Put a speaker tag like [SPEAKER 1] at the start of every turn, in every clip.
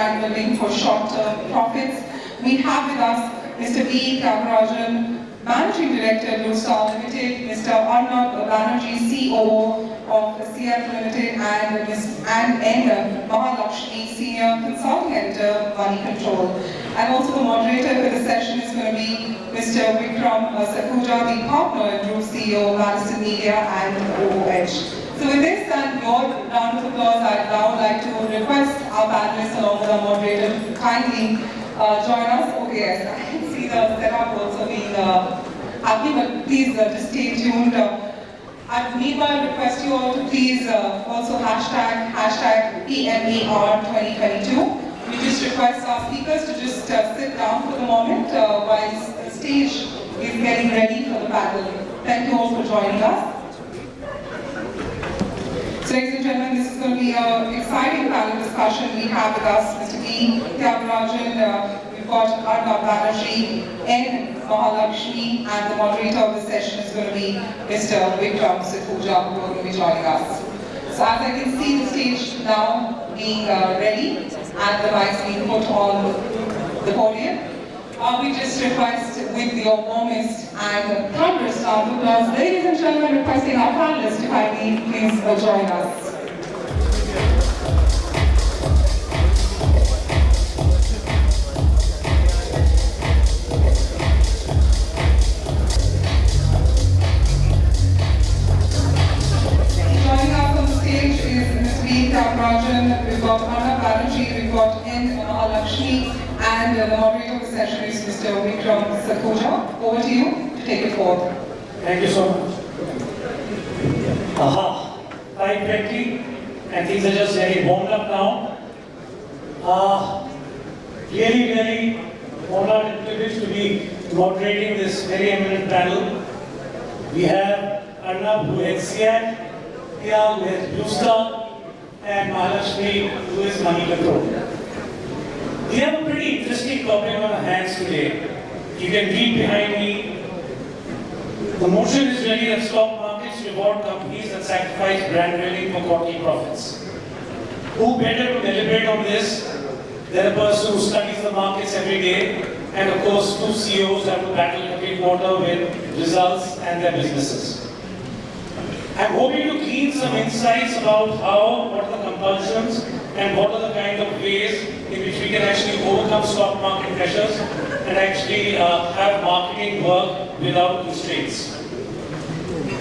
[SPEAKER 1] for short-term profits. We have with us Mr. V. Thiagarajan, Managing Director, Blue Star Limited, Mr. Arnab Banerjee, COO of CEAT Limited, and Ms. Anne N. Mahalakshmi, Senior Consulting Editor, Money Control. And also the moderator for the session is going to be Mr. Vikram Sakhuja, the partner and group CEO, Madison Media and OOH. So with this and your round of applause, I'd now like to request our panelists along with our moderator to kindly uh, join us. Okay, yes, I can see the setup also being uh, happy, but please uh, just stay tuned. Uh, I meanwhile request you all to please uh, also hashtag, hashtag PMAR2022. We just request our speakers to just uh, sit down for the moment uh, while the stage is getting ready for the panel. Thank you all for joining us. Ladies and gentlemen, this is going to be an exciting panel discussion. We have with us Mr. V. Thiagarajan, uh, we've got Arnab Banerjee, N. Mahalakshmi, and the moderator of the session is going to be Mr. Vikram Sakhuja, who are going to be joining us. So as I can see the stage now being uh, ready and the mics being put on the podium, uh, we just request with your warmest and round of applause, ladies and gentlemen, requesting our panelists to kindly please uh, join us. V. We've got Arnab Banerjee, we've got N. Mahalakshmi, and the moderator of the session is Mr. Vikram Sakhuja. Over to you to take it forward.
[SPEAKER 2] Thank you so much. Aha, 520, and things are just very warmed up now. Uh, really, really honored and privileged to be moderating this very eminent panel. We have Arnab who heads CEAT, Tyag who Blue and Mahalakshmi who is Money. We have a pretty interesting topic on our hands today. You can read behind me the motion is really that stock markets reward companies that sacrifice brand building for quarterly profits. Who better to deliberate on this than a person who studies the markets every day and of course two CEOs have to battle every quarter with results and their businesses. I'm hoping to glean some insights about how, what are the compulsions and what are the kind of ways in which we can actually overcome stock market pressures and actually uh, have marketing work without constraints.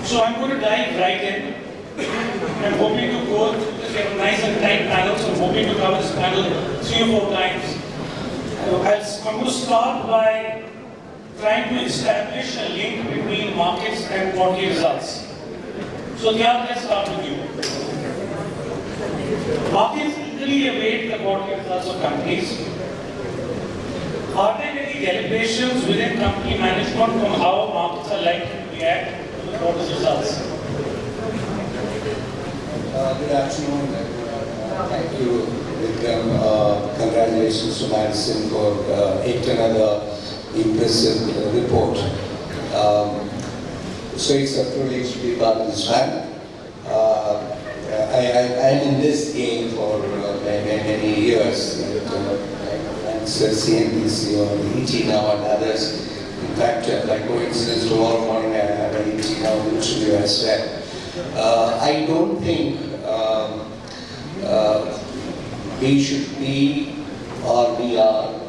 [SPEAKER 2] So I'm going to dive right in. I'm hoping to go through this, nice and tight panel, so I'm hoping to cover this panel three or four times. I'm going to start by trying to establish a link between markets and quarterly results. So Tyag, let's start with you. Markets eagerly await the quarterly results of companies. Are there any deliberations within company management on how markets are likely to react to the quarter's results?
[SPEAKER 3] Uh, Good afternoon. Uh, Thank you, Vikram. Uh, Congratulations to Madison for uh, yet another impressive uh, report. Um, So it's a privilege to be part of this panel. I, I, I'm in this game for many, many years. and, And so CNBC or now and others. In fact, by coincidence, tomorrow morning I have an now interview as well. I don't think um, uh, we should be or we are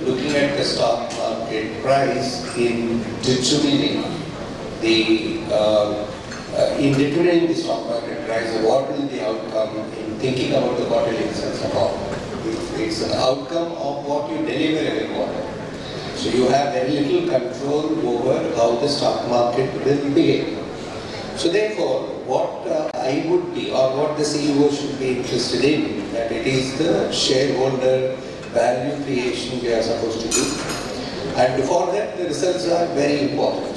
[SPEAKER 3] looking at the stock market price in determining the uh, uh, in determining the stock market price, what will the outcome in thinking about the quarterly results about? It- It's an outcome of what you deliver every quarter. So you have very little control over how the stock market will behave. So therefore, what uh, I would be, or what the CEO should be interested in, that it is the shareholder value creation we are supposed to do. And for that, the results are very important.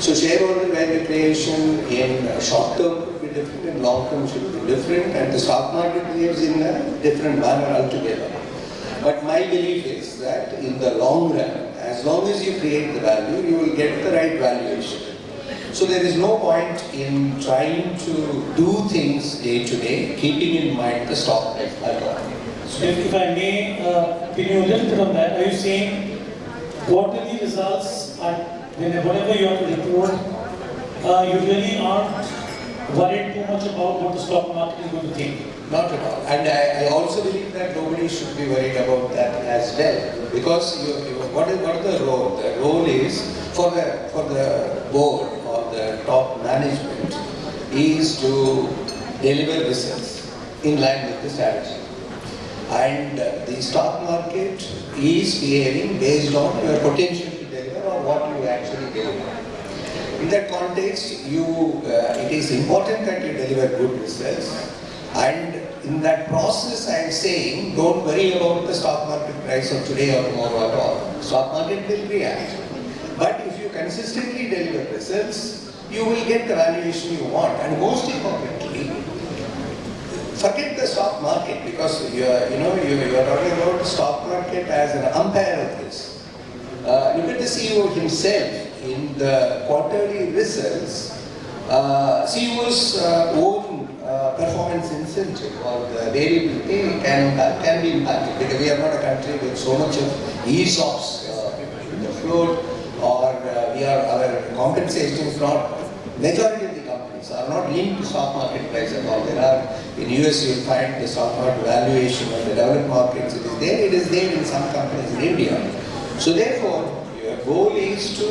[SPEAKER 3] So shareholder value creation in short term could be different, in long term should be different, and the stock market behaves in a different manner altogether. But my belief is that in the long run, as long as you create the value, you will get the right valuation. So there is no point in trying to do things day to day, keeping in mind the stock price.
[SPEAKER 2] So if, if I may, uh, pin you a little bit on that, are you saying quarterly results are, you have to report, uh, you really aren't worried too much about what the stock market is going to think?
[SPEAKER 3] Not at all. And I, I also believe that nobody should be worried about that as well. Because you, you, what is what is the role? The role is for the for the board or the top management is to deliver results in line with the strategy. And the stock market is behaving based on your potential what you actually deliver. In that context, you, uh, it is important that you deliver good results. And in that process, I am saying, don't worry about the stock market price of today or tomorrow at all. Stock market will react. But if you consistently deliver results, you will get the valuation you want. And most importantly, forget the stock market because you are, you know, you, you are talking about stock market as an umpire of this. Uh, look at the CEO himself in the quarterly results. Uh, CEO's uh, own uh, performance incentive or the variable pay can, can be impacted because we are not a country with so much of ESOPs uh, in the float or uh, we are, our compensation is not, majority of the companies are not linked to stock market price at all. There are, in US you will find the stock market valuation of the developed markets, it is there, it is there in some companies in India. So therefore, your goal is to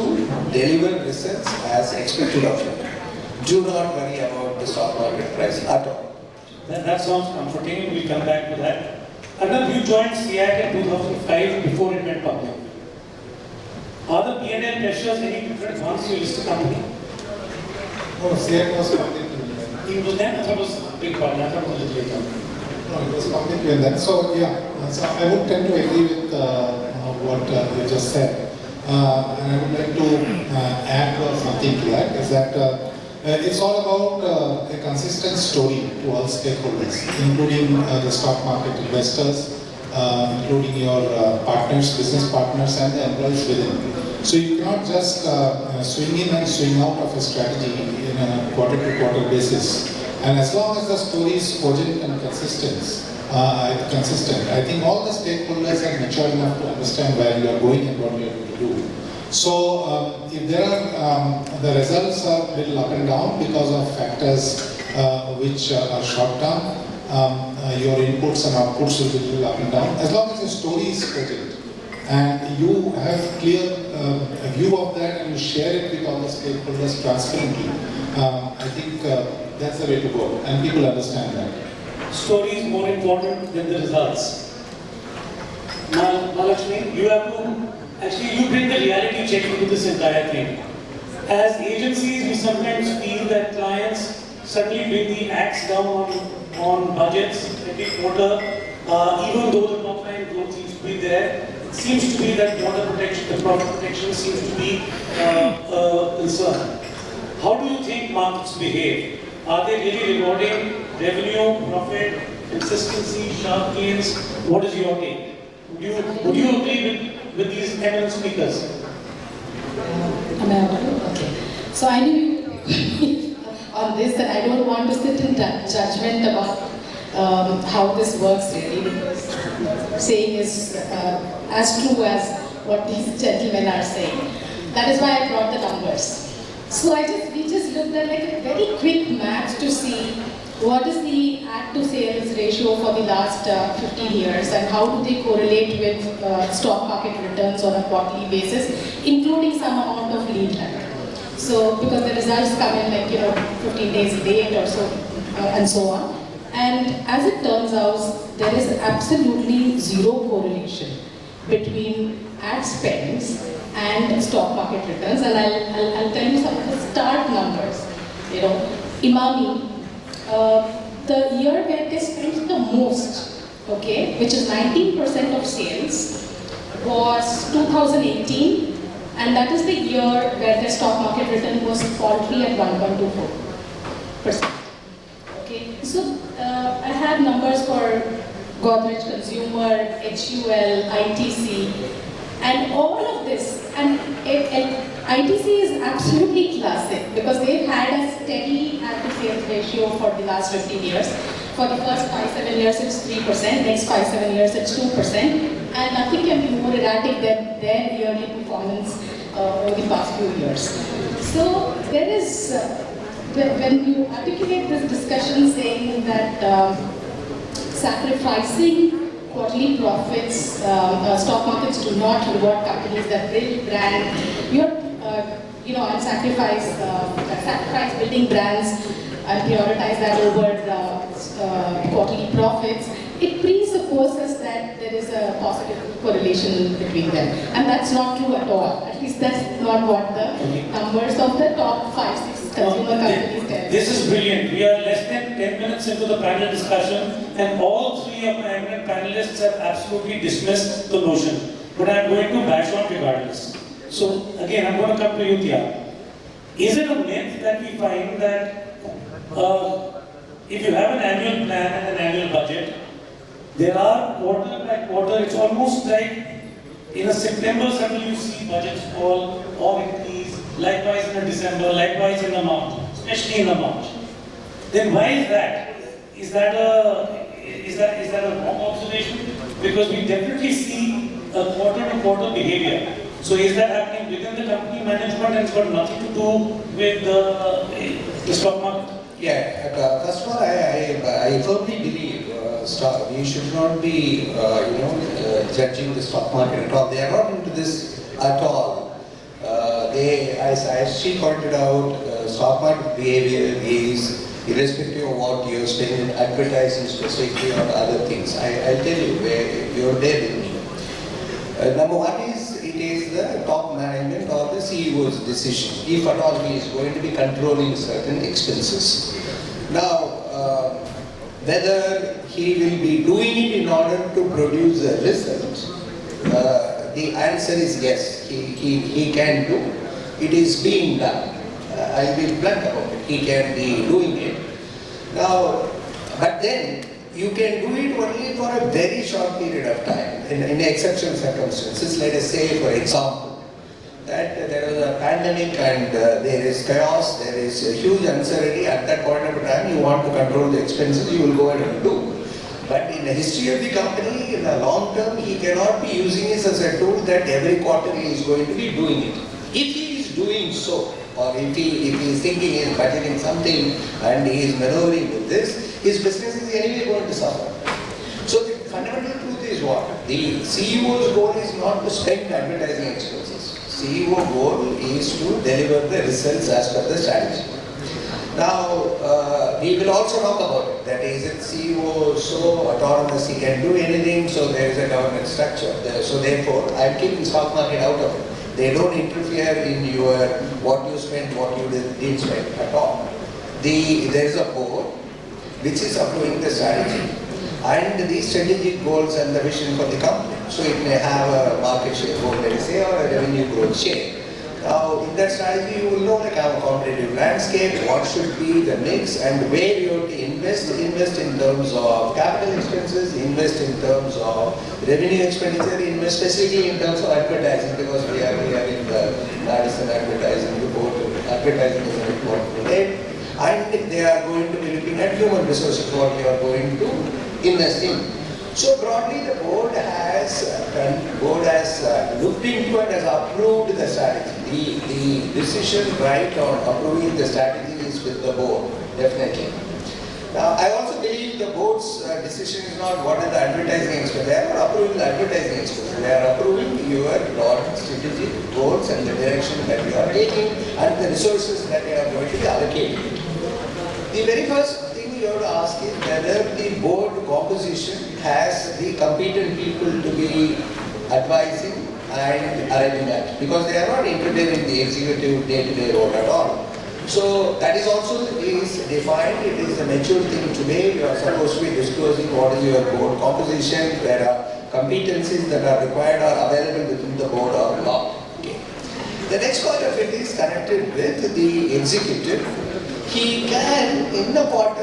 [SPEAKER 3] deliver results as expected of you. Do not worry about the stock market price at all.
[SPEAKER 2] That, that sounds comforting, we'll come back to that. Arnab, you joined CEAT in 2005 before it went public. Are the P&L pressures any different once you list a company?
[SPEAKER 4] No, CM was completely different.
[SPEAKER 2] It was then, I thought it was a big problem, I thought it was a little later.
[SPEAKER 4] No, it was completely different. So, yeah, so I would tend to agree with uh, what uh, you just said. Uh, and I would like to uh, add uh, something to that, is that uh, it's all about a consistent story to all stakeholders, including the stock market investors, including your partners, business partners, and the employees within. So you cannot just swing in and swing out of a strategy in a quarter-to-quarter basis. And as long as the story is cogent and consistent, uh, consistent, I think all the stakeholders are mature enough to understand where you are going and what you are going to do. So um, if there are, um, the results are a little up and down because of factors uh, which uh, are short term, um, uh, your inputs and outputs will be a little up and down. As long as the story is cogent and you have clear a view of that and you share it with all the stakeholders transparently, um, I think uh, that's the way to go and people understand that.
[SPEAKER 2] Story is more important than the results. Now, Mahalakshmi, you have to, actually you bring the reality check into this entire thing. As agencies, we sometimes feel that clients suddenly bring the axe down on, on budgets every quarter, uh, even though the top line growth seems to be there. It seems to be that border protection, the profit protection seems to be uh, a concern. How do you think markets behave? Are they really rewarding revenue, profit, consistency, sharp gains? What is your take? Would you, would you agree with, with these eminent speakers?
[SPEAKER 5] Okay. So I you on this that I don't want to sit in judgment about um, how this works really because saying is uh, as true as what these gentlemen are saying. That is why I brought the numbers. So I just we just looked at like a very quick match to see what is the ad to sales ratio for the last uh, 15 years and how do they correlate with uh, stock market returns on a quarterly basis, including some amount of lead time. So because the results come in like, you know, 15 days late or so, uh, and so on. And as it turns out, there is absolutely zero correlation between ad spends and stock market returns. And I'll, I'll, I'll tell you some of the start numbers. You know, Emami, uh, the year where they spent the most, okay, which is 19% of sales, was 2018, and that is the year where the stock market return was paltry at 1.24%. Okay, so uh, I have numbers for Godrej Consumer, HUL, ITC, and all and it, it, ITC is absolutely classic because they've had a steady ad to sales ratio for the last 15 years. For the first 5-7 years it's 3%, next 5-7 years it's 2%, and nothing can be more erratic than their yearly performance uh, over the past few years. So there is, uh, when when you articulate this discussion saying that um, sacrificing quarterly profits, um, uh, stock markets do not reward companies that build brand. You're, uh, you know, and sacrifice, uh, sacrifice building brands and prioritize that over uh, uh, quarterly profits. It presupposes that there is a positive correlation between them, and that's not true at all. At least that's not what the numbers of the top five, six consumer.
[SPEAKER 2] This is brilliant. We are less than 10 minutes into the panel discussion and all three of my eminent panelists have absolutely dismissed the notion. But I'm going to bash on regardless. So again, I'm going to come to you, Tyag. Is it a myth that we find that uh, if you have an annual plan and an annual budget, there are quarter by quarter, it's almost like in a September suddenly you see budgets fall or likewise in December, likewise in the March, especially in the March. Then why is that? Is that a is that is that a wrong observation? Because we definitely see a quarter to quarter behavior. So is that happening within the company management and it's got nothing to do with the, the stock market?
[SPEAKER 3] Yeah, uh, first of all, I, I, I firmly believe uh, stock, we should not be, uh, you know, uh, judging the stock market at all. They are not into this at all. They, as, as she pointed out, uh, stock market behavior is irrespective of what you're spending advertising specifically on other things. I, I'll tell you, where you're there with me. Uh, number one is it is the top management or the CEO's decision, if at all he is going to be controlling certain expenses. Now, uh, whether he will be doing it in order to produce a result, uh, the answer is yes, he, he, he can do. It is being done. Uh, I'll be blunt about it. He can be doing it. Now, but then you can do it only for a very short period of time in, in exceptional circumstances. Let us say, for example, that there is a pandemic and uh, there is chaos, there is a huge uncertainty. At that point of time, you want to control the expenses, you will go ahead and do. But in the history of the company, in the long term, he cannot be using this as a tool that every quarter he is going to be doing it. Doing so, or if he, if he is thinking he is budgeting something and he is maneuvering with this, his business is anyway going to suffer. So the fundamental truth is what? The CEO's goal is not to spend advertising expenses. CEO goal is to deliver the results as per the strategy. Now, uh, we will also talk about it. That is, it CEO so autonomous, he can do anything, so there is a governance structure. There- So therefore, I'm keeping stock market out of it. They don't interfere in your, what you spend, what you didn't spend at all. The, there is a board which is approving the strategy and the strategic goals and the vision for the company. So it may have a market share goal, let us say, or a revenue growth share. Now, in that strategy, you will know our competitive landscape, what should be the mix, and where you have to invest. Invest in terms of capital expenses, invest in terms of revenue expenditure, invest specifically in terms of advertising, because we are, we are in the Madison advertising report. Advertising is an important domain. And they are going to be looking at human resources, what they are going to invest in. So broadly, the board has done, board has uh, looked into and has approved the strategy. The, the decision right on approving the strategy is with the board, definitely. Now, I also believe the board's uh, decision is not what is the advertising expense. They are not approving the advertising expense. They are approving your broad strategic goals and the direction that you are taking and the resources that you are going to be allocating. The very first to ask is whether the board composition has the competent people to be advising and arriving at, because they are not interfering in the executive day-to-day role at all. So that is also is defined, it is a mature thing today, you are supposed to be disclosing what is your board composition, there are competencies that are required or available within the board or not. Okay. The next part of it is connected with the executive. He can, in the do,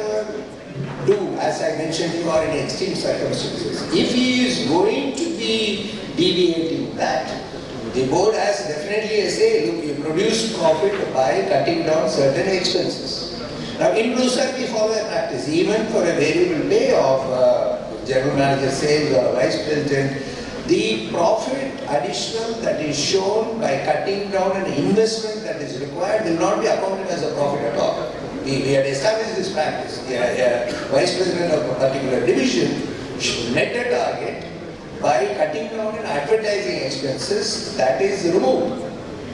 [SPEAKER 3] as I mentioned, you are in extreme circumstances. If he is going to be deviating that, The board has definitely a say, look, you produce profit by cutting down certain expenses. Now in Blue Star we follow a practice, even for a variable pay of uh, general manager sales or vice president, the profit additional that is shown by cutting down an investment that is required will not be accounted as a profit at all. We, we had established this practice. The uh, vice president of a particular division should net a target by cutting down in advertising expenses that is removed.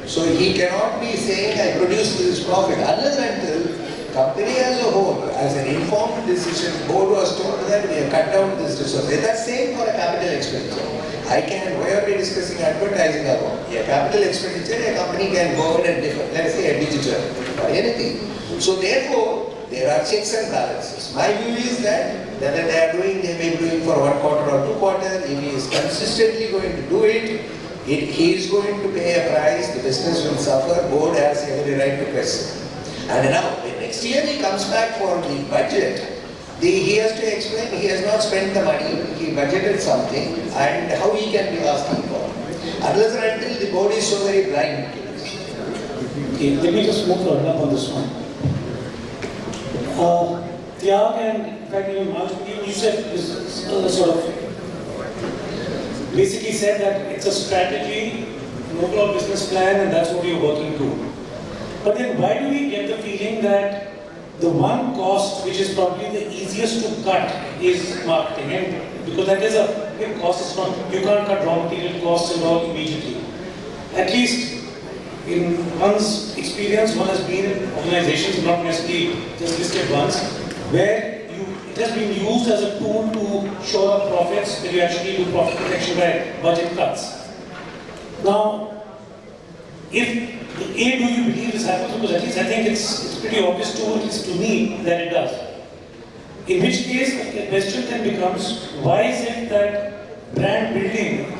[SPEAKER 3] So he cannot be saying I produced this profit unless until company as a whole, as an informed decision, board was told that we have cut down this resource. That's same for a capital expenditure. I can, why are we discussing advertising alone? A capital expenditure, a company can go in and differ, let's say a digital or anything. So therefore, there are checks and balances. My view is that whether they are doing, they may be doing for one quarter or two quarters, if he is consistently going to do it, it, he is going to pay a price, the business will suffer, board has every right to question. And now, next year he comes back for the budget, the, he has to explain, he has not spent the money, he budgeted something, and how he can be asking for. Unless and until the board is so very blind.
[SPEAKER 2] Okay, let me just move on this one. Uh, and in fact you, you said this uh, sort of basically said that it's a strategy, an overall business plan, and that's what you're working to. But then why do we get the feeling that the one cost which is probably the easiest to cut is marketing? And because that is a big cost, it's not, you can't cut raw material costs and all immediately. At least in one's experience, one has been in organizations, not necessarily just listed ones, where you, it has been used as a tool to shore up profits, that you actually do profit protection by budget cuts. Now, if A, do you believe this happens? Because at least I think it's, it's pretty obvious to, at least to me, that it does. In which case, the question then becomes, why is it that brand building,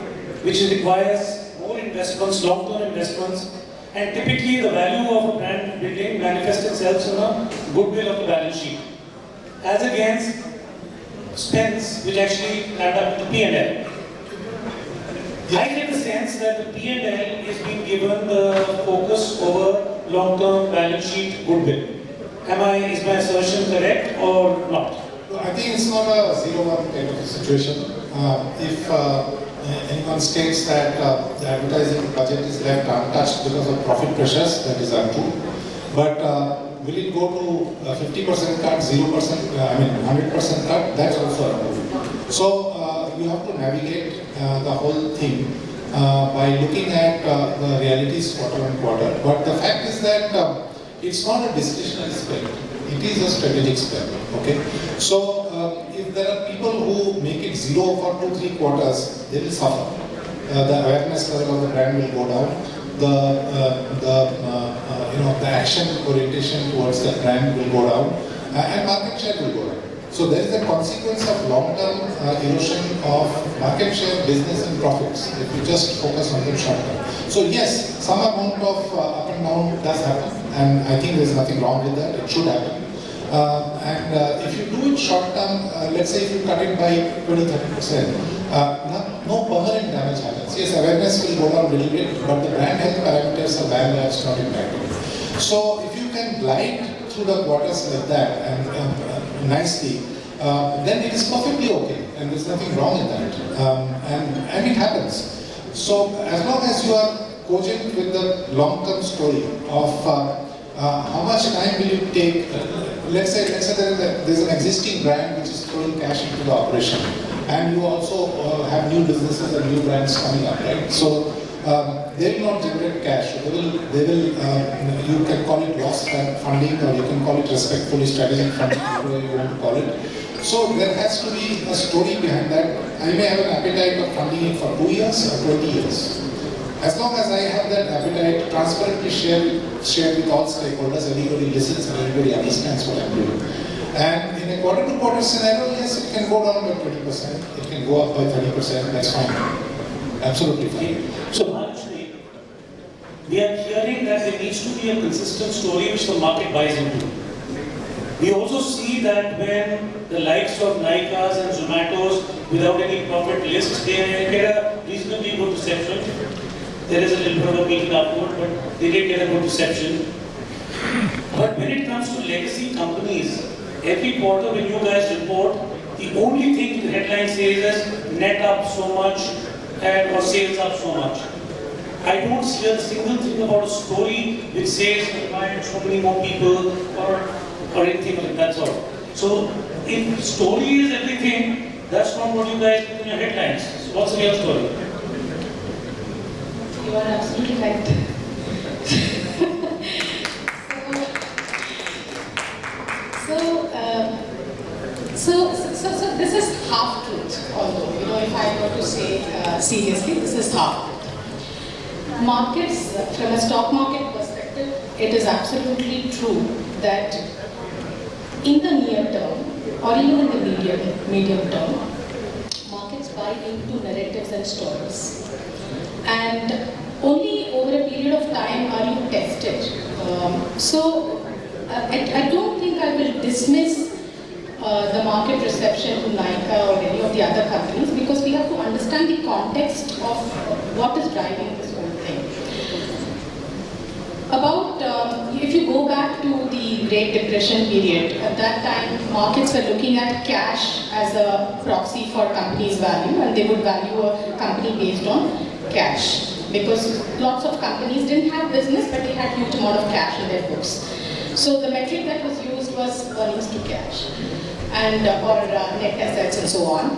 [SPEAKER 2] which requires more investments, long-term investments, and typically the value of a brand building manifests itself in a goodwill of the balance sheet, as against spends which actually add up to P&L. I get the sense that the P&L is being given the focus over long-term balance sheet goodwill. Am I, is my assertion correct or not?
[SPEAKER 4] I think it's not a zero-one kind of situation. Uh, if uh, anyone states that uh, the advertising budget is left untouched because of profit pressures, that is untrue. But uh, will it go to 50% cut, 0%, uh, I mean 100% cut? That's also untrue. So uh, you have to navigate uh, the whole thing uh, by looking at uh, the realities quarter on quarter. But the fact is that uh, it's not a discretionary spend. It is a strategic spend. Okay. So uh, make it zero for two, three quarters, they will suffer. Uh, the awareness level of the brand will go down. The, uh, the uh, uh, you know the action orientation towards the brand will go down, uh, and market share will go down. So there is a consequence of long-term uh, erosion of market share, business and profits if you just focus on the short-term. So yes, some amount of up and down does happen and I think there's nothing wrong with that, it should happen. Uh, and uh, if you do it short-term, uh, let's say if you cut it by 20-30%, uh, no, permanent damage happens. Yes, awareness will go down a little bit, but the brand health parameters are by and large not impacted. So if you can glide through the quarters like that and uh, nicely, uh, then it is perfectly okay, and there's nothing wrong in that, um, and and it happens. So as long as you are cogent with the long-term story of how much time will you take, let's say let's say there is an existing brand which is throwing cash into the operation, and you also uh, have new businesses and new brands coming up, right? So um, they will not generate cash. They will, they will uh, you can call it loss funding or you can call it respectfully strategic funding, whatever you want to call it. So there has to be a story behind that. I may have an appetite of funding it for two years or 20 years. As long as I have that appetite, transparently share, share with all stakeholders, everybody listens and everybody understands what I'm doing. And in a quarter to quarter scenario, yes, it can go down by 20%, it can go up by 30%, that's fine. Absolutely fine.
[SPEAKER 2] So we are hearing that there needs to be a consistent story which the market buys into. We also see that when the likes of Nykaas and Zomatos, without any profit lists, they get a reasonably good reception. There is a little bit of a meeting afterward, but they did get a good reception. But when it comes to legacy companies, every quarter when you guys report, the only thing the headline says is net up so much and or sales up so much. I don't see a single thing about a story which says hired so many more people or or anything like that sort. So if story is everything, that's not what you guys put in your headlines. So what's the real story?
[SPEAKER 5] You are absolutely right. so, um, so, so, so, so this is half truth, although, you know, if I were to say uh, seriously, this is half truth. Markets, from a stock market perspective, it is absolutely true that in the near term, or even in the medium, medium term, markets buy into narratives and stories. And only over a period of time are you tested. Um, so uh, I, I don't think I will dismiss uh, the market reception to Nykaa or any of the other companies because we have to understand the context of what is driving this whole thing. About, um, if you go back to the Great Depression period, at that time markets were looking at cash as a proxy for companies' value and they would value a company based on cash because lots of companies didn't have business but they had huge amount of cash in their books. So the metric that was used was earnings to cash and uh, or uh, net assets and so on.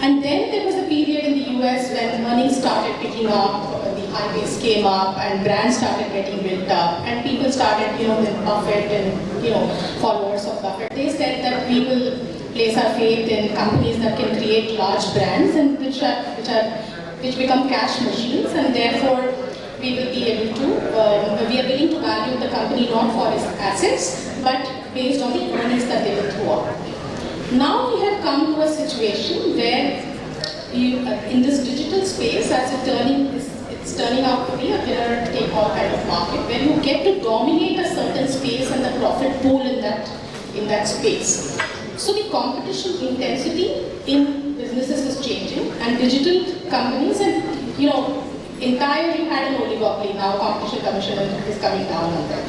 [SPEAKER 5] And then there was a period in the US when earnings started picking up, the highways came up and brands started getting built up and people started, you know, with Buffett and, you know, followers of Buffett. They said that we will place our faith in companies that can create large brands and which are, which are which become cash machines and therefore we will be able to, um, we are willing to value the company not for its assets but based on the earnings that they will throw out. Now we have come to a situation where you, uh, in this digital space as a turning, it's, it's turning out to be a winner take all kind of market where you get to dominate a certain space and the profit pool in that, in that space. So the competition intensity in businesses is changing and digital companies and you know entire you had an oligopoly now competition commission is coming down on them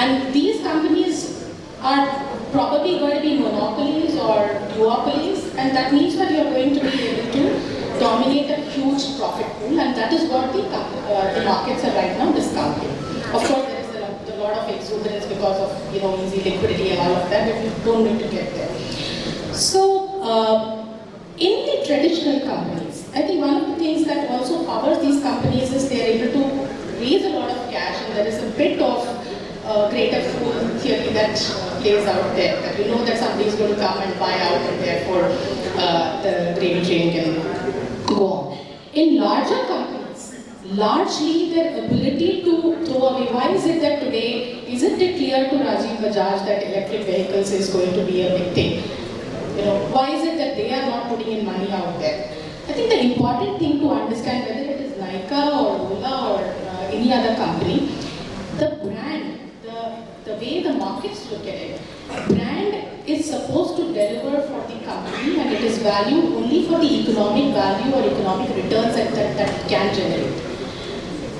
[SPEAKER 5] and these companies are probably going to be monopolies or duopolies and that means that you're going to be able to dominate a huge profit pool and that is what the, uh, the markets are right now discounting. Of course there is a, a lot of exuberance because of you know easy liquidity and all of that but you don't need to get there. So uh, in the traditional companies, I think one of the things that also powers these companies is they're able to raise a lot of cash and there is a bit of uh, greater fool theory that plays out there. That you know that somebody is going to come and buy out and therefore uh, the gravy train can go on. In larger companies, largely their ability to throw away, why is it that today, isn't it clear to Rajiv Bajaj that electric vehicles is going to be a big thing? You know, why is it that they are not putting in money out there? I think the important thing to understand, whether it is Nykaa or Ola or uh, any other company, the brand, the, the way the markets look at it, brand is supposed to deliver for the company and it is valued only for the economic value or economic returns that, that, that it can generate.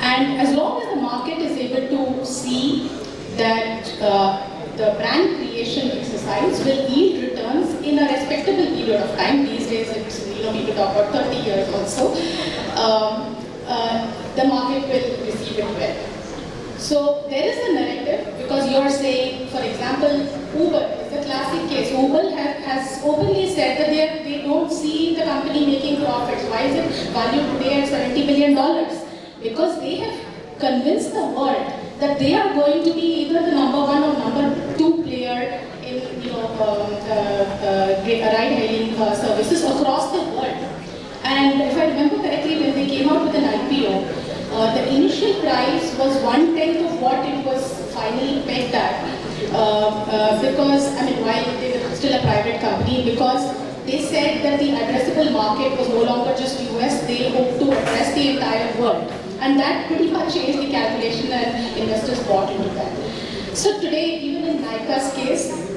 [SPEAKER 5] And as long as the market is able to see that uh, the brand creation exercise will yield returns in a respectable period of time. These days, it's, you know, people talk about 30 years also. Um, uh, the market will receive it well. So there is a narrative because you are saying, for example, Uber is a classic case. Uber has, has openly said that they, they don't see the company making profits. Why is it valued today at 70 billion dollars? Because they have convinced the world that they are going to be either the number one or number two player ride-hailing uh, services across the world. And if I remember correctly, when they came out with an IPO, uh, the initial price was one tenth of what it was finally pegged at. Uh, uh, because, I mean, while they were still a private company, because they said that the addressable market was no longer just US, they hoped to address the entire world. And that pretty much changed the calculation and investors bought into that. So today, even in Nykaa's case,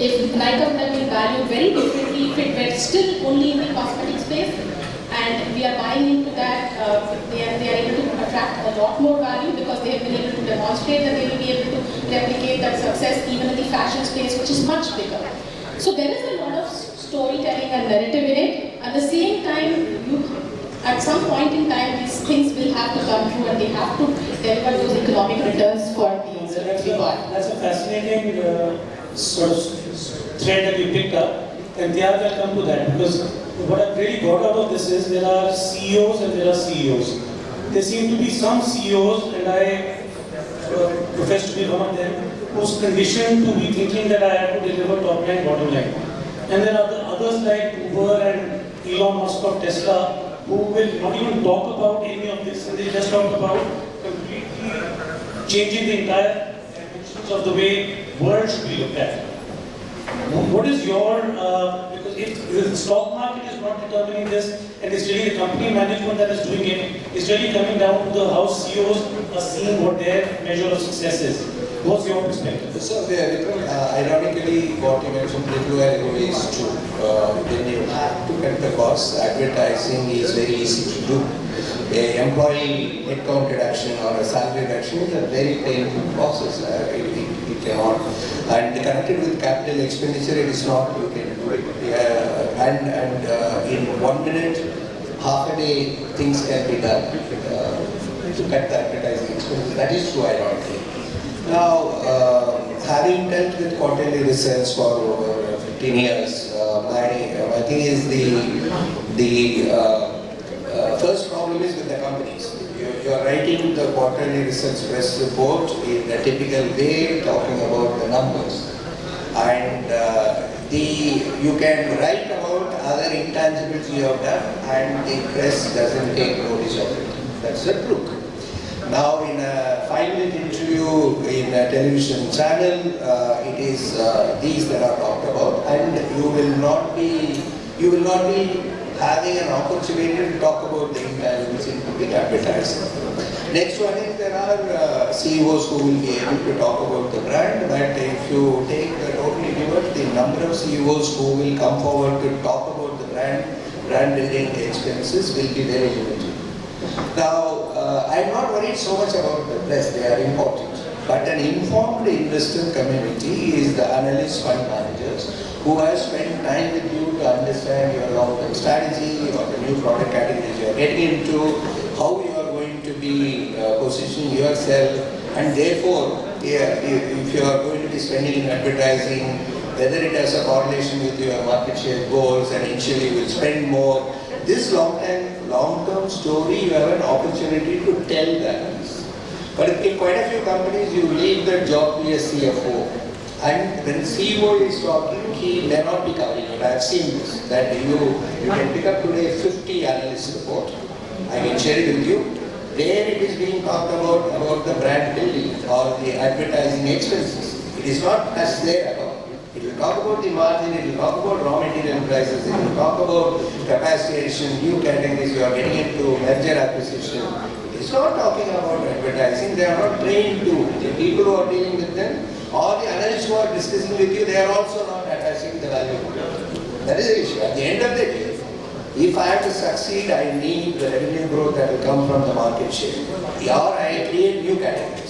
[SPEAKER 5] if have been valued very differently if it were still only in the cosmetic space, and we are buying into that. Uh, they, are, they are able to attract a lot more value because they have been able to demonstrate that they will be able to replicate that success even in the fashion space, which is much bigger. So there is a lot of storytelling and narrative in it. At the same time, you, at some point in time, these things will have to come through and they have to deliver those economic returns for the user.
[SPEAKER 2] That's a, that's a fascinating uh, sort of thread that you picked up, and the other will come to that because what I've really got out of this is there are CEOs and there are CEOs. There seem to be some CEOs, and I uh, profess to be one of them, who's conditioned to be thinking that I have to deliver top line, bottom line. And there are the others like Uber and Elon Musk of Tesla who will not even talk about any of this, and they just talk about completely changing the entire dimensions of the way world should be looked at. What is your, uh, because if the stock market is not determining this, and it's really the company management that is doing it, it's really coming down to the how CEOs are seeing what their measure of success is. What's your perspective?
[SPEAKER 3] So, Vikram, uh, ironically, what you mentioned little ago is. Uh, you to cut the costs, advertising is very easy to do. A employee headcount reduction or a salary reduction is a very painful process. Uh, it, it, it cannot. And connected with capital expenditure, it is not you can do it. Uh, and and uh, in one minute, half a day, things can be done uh, to cut the advertising expenses. That is true, ironically. Now, uh, having dealt with quarterly results for over 15 years, uh, my, my thing is the, the uh, uh, first problem is with the companies. You, you are writing the quarterly results press report in a typical way, talking about the numbers. And uh, the, you can write about other intangibles you have done and the press doesn't take notice of it. That's the truth. Now in a five-minute interview in a television channel, uh, it is uh, these that are talked about and you will not be, you will not be having an opportunity to talk about the intangibles including advertising. Next one is there are uh, CEOs who will be able to talk about the brand, but if you take the total universe, the number of CEOs who will come forward to talk about the brand, brand building expenses will be very limited. Now, uh, I'm not worried so much about the press, they are important. But an informed investor community is the analyst fund managers who have spent time with you to understand your long-term strategy or the new product categories you are getting into, how you are going to be uh, positioning yourself, and therefore, yeah, if, if you are going to be spending in advertising, whether it has a correlation with your market share goals and initially you will spend more, this long-term long-term story, you have an opportunity to tell that. But in quite a few companies, you leave the job to a CFO. And when CEO is talking, he may not be covering it. I have seen this, that you, you can pick up today 50 analyst report. I can share it with you. There it is being talked about, about the brand building or the advertising expenses. It is not as there at all. It will talk about the margin, talk about raw material prices, talk about capacity addition, new categories you are getting into, merger acquisition. It's not talking about advertising, they are not trained to. The people who are dealing with them, or the analysts who are discussing with you, they are also not attaching the value. That is the issue. At the end of the day, if I have to succeed, I need the revenue growth that will come from the market share. Or I create new categories.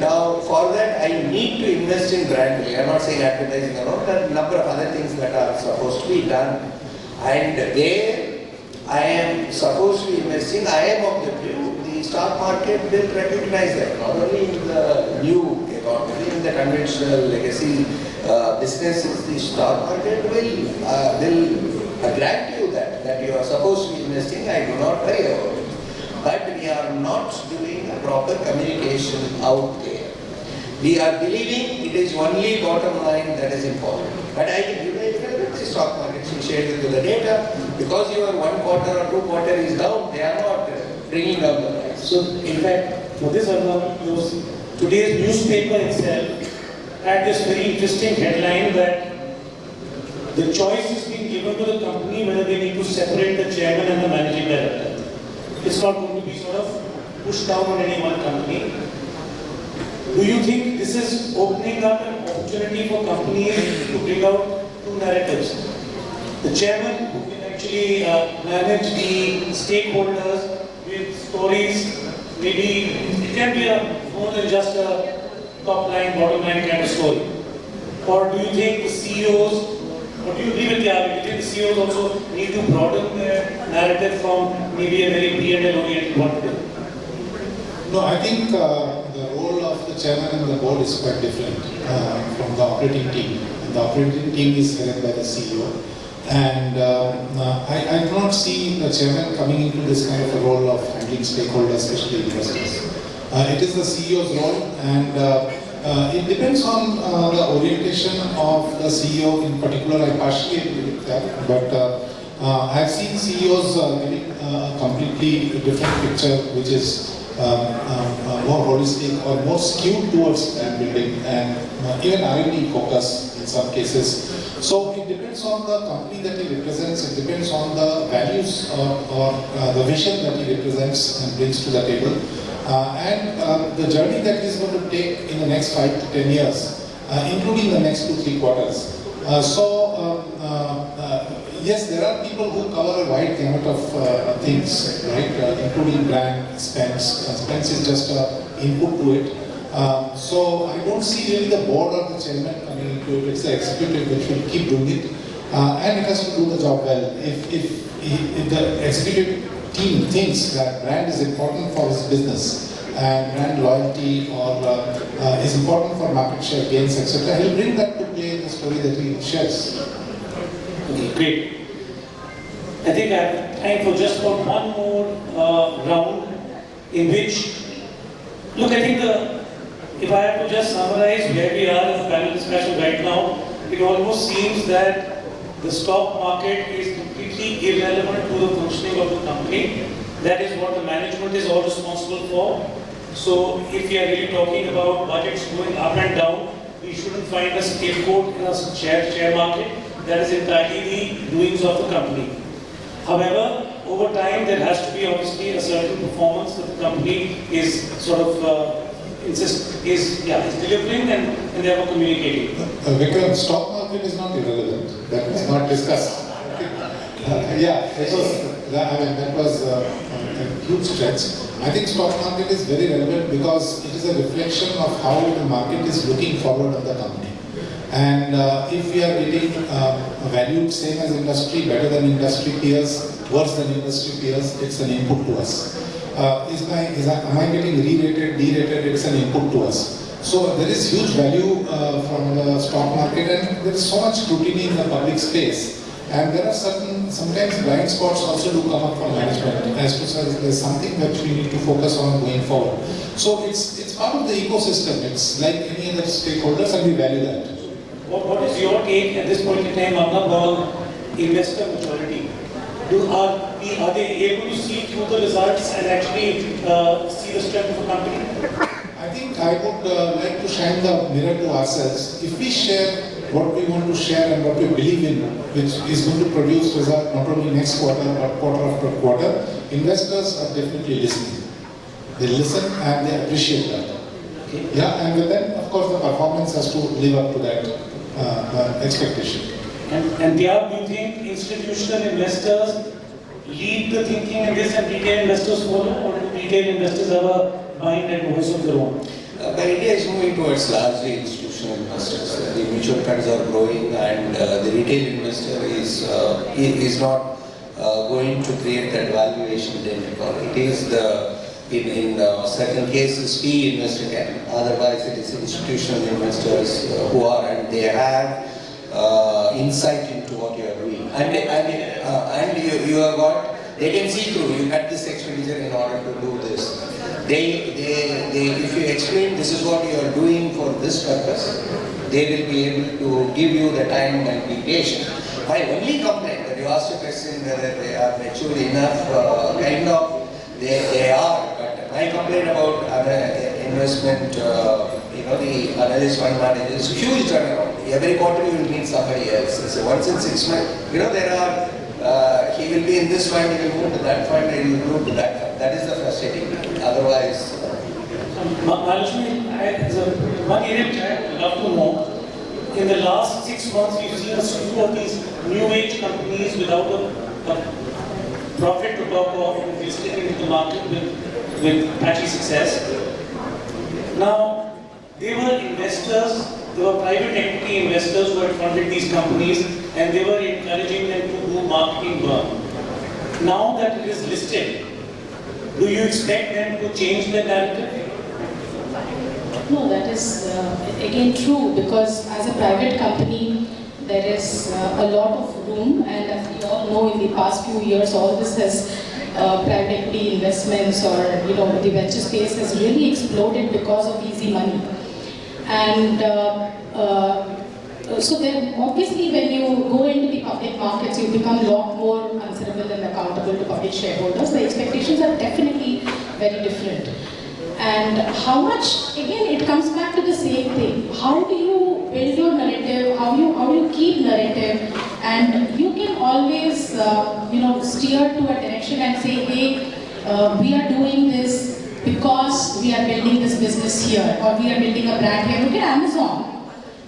[SPEAKER 3] Now, for that, I need to invest in brand. I'm not saying advertising alone, are a number of other things that are supposed to be done. And there, I am supposed to be investing, I am of the view, the stock market will recognize that, not only in the new economy, in the conventional legacy uh, businesses, the stock market will, uh, will grant you that, that you are supposed to be investing, I do not worry about it. But we are not doing a proper communication out there. We are believing it is only bottom line that is important. But I can give you the stock market, we shared with you the data. Because your one quarter or two quarter is down, they are not bringing down the price.
[SPEAKER 2] So, in fact, for this Arnab, today's newspaper itself had this very interesting headline that the choice is being given to the company whether they need to separate the chairman and the managing director. It's not going to be sort of pushed down on any one company. Do you think this is opening up an opportunity for companies to bring out two narratives? The chairman, who can actually uh, manage the stakeholders with stories. Maybe it can be a more than just a top line, bottom line kind of story. Or do you think the CEOs, or do you agree with the argument? CEOs also need to broaden their narrative from maybe a very P&L oriented view?
[SPEAKER 4] No, I think uh, the role of the chairman and the board is quite different uh, from the operating team. The operating team is headed by the CEO. And uh, I, I do not see the chairman coming into this kind of a role of handling stakeholders, especially investors. Uh, it is the CEO's role and uh, uh, it depends on uh, the orientation of the CEO in particular. I partially agree with that, but uh, uh, I've seen CEOs giving a completely different picture, which is more holistic or more skewed towards brand building and uh, even R&D focus in some cases. So it depends on the company that he represents, it depends on the values or, or uh, the vision that he represents and brings to the table. Uh, and uh, the journey that he's going to take in the next five to ten years, uh, including the next two, three quarters. Uh, so, um, uh, uh, yes, there are people who cover a wide gamut of uh, things, right, uh, including brand, spends. Uh, spends is just an input to it. Um, so, I don't see really the board or the chairman coming into it. It's the executive which will keep doing it. Uh, and it has to do the job well. If, if, if the executive team thinks that brand is important for his business and brand loyalty or uh, uh, is important for market share gains, etc., he'll bring that to play in the story that he shares.
[SPEAKER 2] Okay, great. I think I have time for just for one more uh, round in which, look, I think the, if I have to just summarize where we are in the panel discussion right now, it almost seems that the stock market is completely irrelevant to the functioning of the company. That is what the management is all responsible for. So if we are really talking about budgets going up and down, we shouldn't find a scapegoat in a share, share market. That is entirely the doings of the company. However, over time, there has to be obviously a certain performance that the company is sort of uh, insist is yeah is delivering and, and therefore communicating.
[SPEAKER 4] Uh, Vikram, stock market is not irrelevant. That was not discussed. Uh, yeah, that was, I mean, that was uh, a huge stretch. I think stock market is very relevant because it is a reflection of how the market is looking forward of the company. And uh, if we are getting uh, valued same as industry, better than industry peers, worse than industry peers, it's an input to us. Uh, is my, is I, am I getting re-rated, de-rated, it's an input to us. So there is huge value uh, from the stock market and there is so much scrutiny in the public space. And there are certain, sometimes blind spots also do come up from management as to there's something that we need to focus on going forward. So it's, it's part of the ecosystem. It's like any other stakeholders and we value that.
[SPEAKER 2] What, what is your take at this point in time, on investor maturity? Do, are, are they able to see through the results and actually uh, see the strength of a company?
[SPEAKER 4] I think I would uh, like to shine the mirror to ourselves. If we share what we want to share and what we believe in, which is going to produce result not only next quarter but quarter after quarter, investors are definitely listening. They listen and they appreciate that. Yeah, and then of course the performance has to live up to that expectation.
[SPEAKER 2] And, and there, do you think institutional investors lead the thinking in this and retail investors follow, or do retail investors have a mind and voice of their own?
[SPEAKER 3] Uh, but India is moving towards largely institutional investors. Uh, the mutual funds are growing and uh, the retail investor is, uh, is not uh, going to create that valuation technical. It is the, in, in uh, certain cases, PE investor can. Otherwise, it is institutional investors uh, who are, and they have uh, insight into what you are doing. And, and, uh, and you, you have got, they can see through, you cut this expenditure in order to do this. They, they, they, if you explain this is what you are doing for this purpose, they will be able to give you the time and be patient. My only complaint, that you asked a question whether they are mature enough, uh, kind of, they, they are, but complain about other investment, uh, you know, the analyst fund managers, huge turnaround. Every quarter you will meet somebody else. So once in six months, you know, there are, uh, he will be in this fund, he will move to that fund, he will move to that fund. That is the frustrating thing. Otherwise,
[SPEAKER 2] Ma- Mahalakshmi, I- there's a- one area which I would love to know. In the last six months, we've seen a slew of these new age companies without a a profit to talk of listing into the market with, with patchy success. Now, they were investors, they were private equity investors who had funded these companies and they were encouraging them to do marketing work. Now that it is listed, do you expect them to change their narrative?
[SPEAKER 5] No, that is uh, again true because as a private company, there is uh, a lot of room and as we all know in the past few years, all this has uh, private equity investments or you know the venture space has really exploded because of easy money. And uh, uh, so then obviously when you go into the public markets, you become a lot more answerable and accountable to public shareholders. The expectations are definitely very different. And how much, again, it comes back to the same thing. How do you build your narrative? How you how do you keep narrative? And you can always, uh, you know, steer to a direction and say, hey, uh, we are doing this because we are building this business here, or we are building a brand here. Look at Amazon.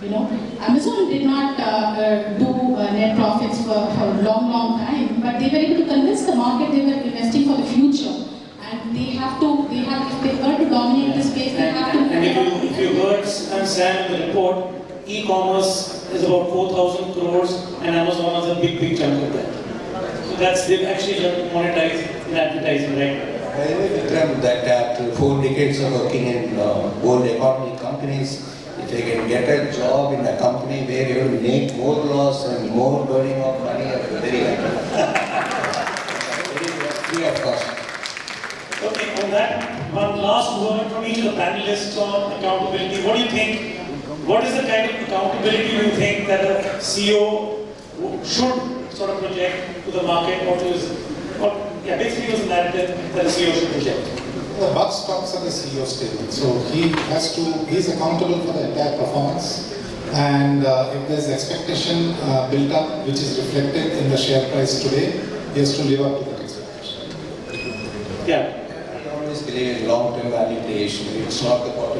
[SPEAKER 5] You know, Amazon did not uh, uh, do uh, net profits for, for a long, long time, but they were able to convince the market they were investing for the future and they have to, they have, if they were to dominate the space, they have to.
[SPEAKER 2] And if you, if you heard Sam Sam the report, e-commerce is about 4,000 crores and Amazon has a big, big chunk of that. So that's, they've actually to in advertising, right?
[SPEAKER 3] By the way, Vikram, that after four decades of working in uh, world economy companies, if you can get a job in a company where you will make more loss and more burning of money, you're very happy. very free of cost.
[SPEAKER 2] Okay, on that, one last word from each of the panelists on accountability. What do you think? What is the kind of accountability you think that a CEO should sort of project to the market? What is, what, yeah, basically was the narrative that a CEO should project.
[SPEAKER 4] The buck stops at the CEO's table, so he has to, he's accountable for the entire performance. And uh, if there's expectation uh, built up, which is reflected in the share price today, he has to live up to that expectation.
[SPEAKER 2] Yeah.
[SPEAKER 3] I always believe in long-term value creation. It's not the quarterly results.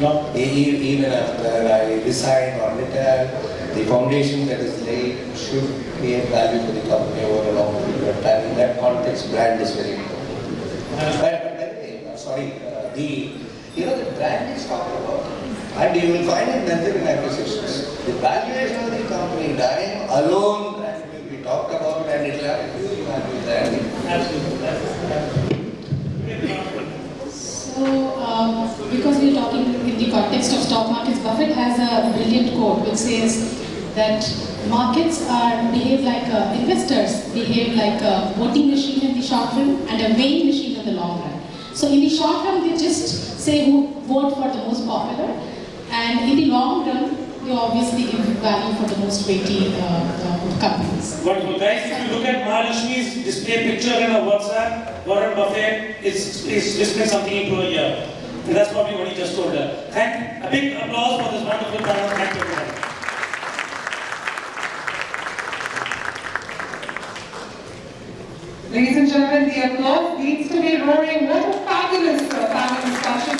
[SPEAKER 2] No.
[SPEAKER 3] Even after I resign or retire, the foundation that is laid should create value for the company over a long period of time. In that context, brand is very important. But, but by the way, uh, sorry, uh, the, you know, the brand is talked about. And you will find in merger and acquisitions, the valuation of the company dying alone brand will be talked about and it will have a huge value there.
[SPEAKER 2] Absolutely.
[SPEAKER 5] So, um, because we're talking in the context of stock markets, Buffett has a brilliant quote which says that markets are behave like uh, investors behave like a voting machine in the short run and a weighing machine in the long run. So in the short run, they just say who vote for the most popular, and in the long run, you obviously give value for the most weighty uh, uh, companies.
[SPEAKER 2] Wonderful. Guys, if you look at Mahalakshmi's display picture in her WhatsApp, Warren Buffett is, is displaying something into a year. And that's probably what he just told her. Thank, a big applause for this wonderful panel. Thank you.
[SPEAKER 1] Ladies and gentlemen, the applause needs to be roaring. What a fabulous uh, panel discussion.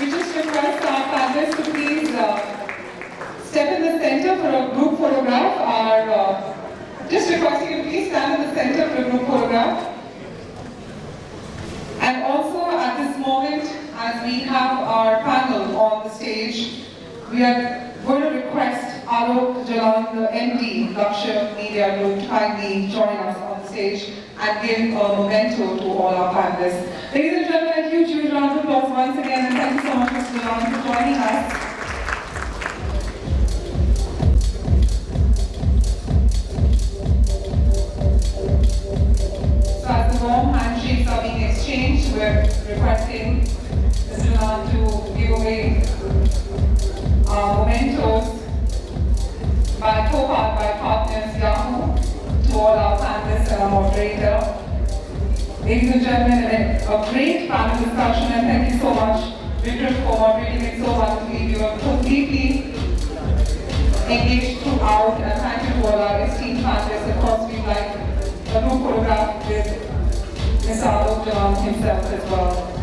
[SPEAKER 1] We just request our panelists to please uh, step in the center for a group photograph. Our, uh, just requesting you to please stand in the center for a group photograph. And also at this moment, as we have our panel on the stage, we are going to request Alok Jalan, the MD, Lakshya Media Group, to kindly join us on the stage and give a memento to all our panelists. Ladies and gentlemen, a huge, huge round of applause once again, and thank you so much, Mr. Jalan, for joining us. Warm handshakes are being exchanged, we're requesting Mr. To give away uh, mementos by co-powered by partners Yahoo to all our panelists and our moderator. Ladies and gentlemen, a great panel discussion and thank you so much, Vikram, for moderating it so wonderfully. You were completely engaged throughout and thank you to all our esteemed panelists. Of course, we'd like a group photograph with Mr. Alok Jalan himself as well.